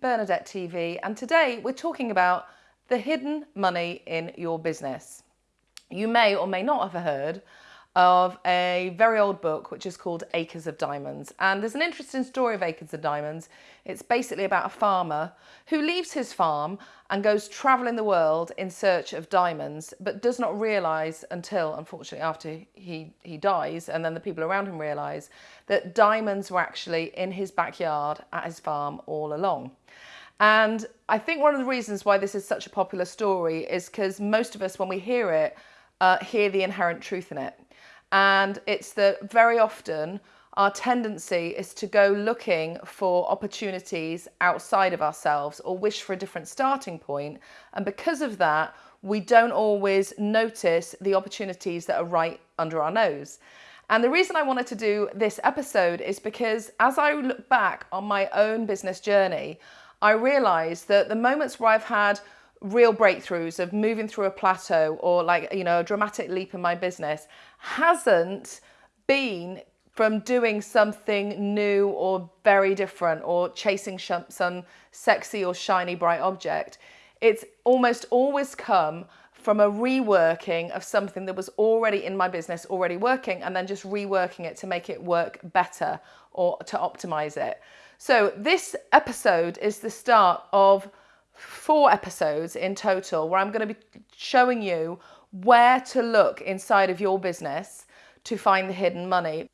Bernadette TV, and today we're talking about the hidden money in your business. You may or may not have heard of a very old book which is called Acres of Diamonds. And there's an interesting story of Acres of Diamonds. It's basically about a farmer who leaves his farm and goes traveling the world in search of diamonds, but does not realize until, unfortunately, after he, he dies, and then the people around him realize that diamonds were actually in his backyard at his farm all along. And I think one of the reasons why this is such a popular story is because most of us, when we hear it, uh, hear the inherent truth in it. And it's that very often our tendency is to go looking for opportunities outside of ourselves or wish for a different starting point. And because of that, we don't always notice the opportunities that are right under our nose. And the reason I wanted to do this episode is because as I look back on my own business journey, I realized that the moments where I've had real breakthroughs of moving through a plateau or like, you know, a dramatic leap in my business hasn't been from doing something new or very different or chasing some sexy or shiny bright object. It's almost always come from a reworking of something that was already in my business, already working, and then just reworking it to make it work better or to optimize it. So this episode is the start of four episodes in total where I'm going to be showing you where to look inside of your business to find the hidden money.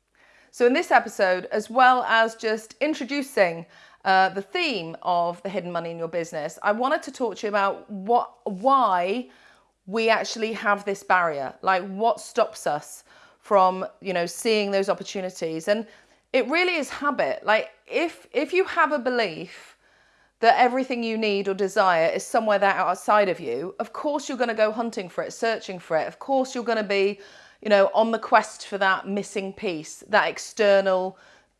So in this episode, as well as just introducing uh, the theme of the hidden money in your business, I wanted to talk to you about what, why we actually have this barrier, like what stops us from, you know, seeing those opportunities. And it really is habit. Like if, if you have a belief that everything you need or desire is somewhere there outside of you, of course you're going to go hunting for it, searching for it. Of course you're going to be, you know, on the quest for that missing piece, that external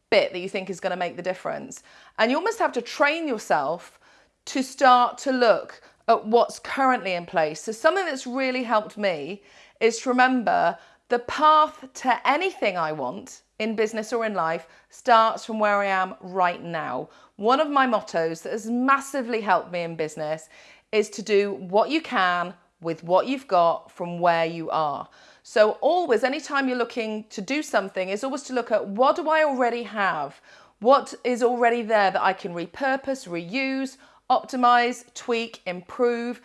bit that you think is going to make the difference. And you almost have to train yourself to start to look at what's currently in place. So something that's really helped me is to remember the path to anything I want in business or in life starts from where I am right now. One of my mottos that has massively helped me in business is to do what you can with what you've got from where you are. So always, anytime you're looking to do something, is always to look at what do I already have? What is already there that I can repurpose, reuse, optimize, tweak, improve,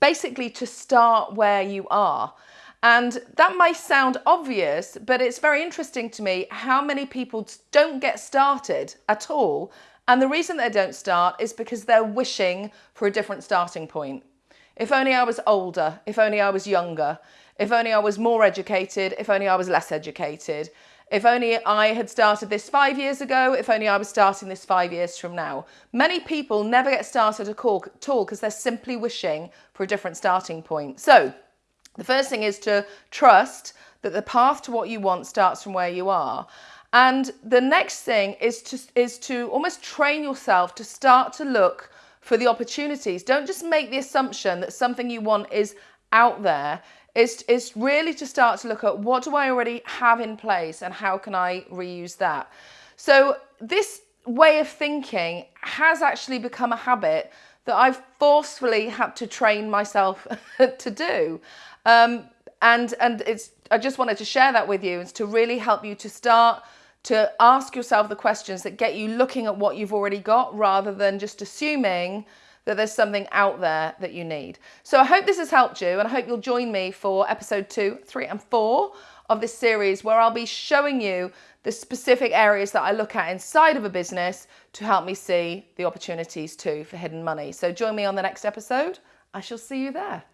basically to start where you are. And that may sound obvious, but it's very interesting to me how many people don't get started at all. And the reason they don't start is because they're wishing for a different starting point. If only I was older, if only I was younger, if only I was more educated, if only I was less educated, if only I had started this five years ago, if only I was starting this five years from now. Many people never get started at all because they're simply wishing for a different starting point. So the first thing is to trust that the path to what you want starts from where you are. And the next thing is to, is to almost train yourself to start to look for the opportunities. Don't just make the assumption that something you want is out there. It's, it's really to start to look at what do I already have in place and how can I reuse that. So this way of thinking has actually become a habit that I've forcefully had to train myself to do. Um, and and it's I just wanted to share that with you is to really help you to start to ask yourself the questions that get you looking at what you've already got rather than just assuming that there's something out there that you need. So I hope this has helped you and I hope you'll join me for episode two, three and four of this series where I'll be showing you the specific areas that I look at inside of a business to help me see the opportunities too for hidden money. So join me on the next episode. I shall see you there.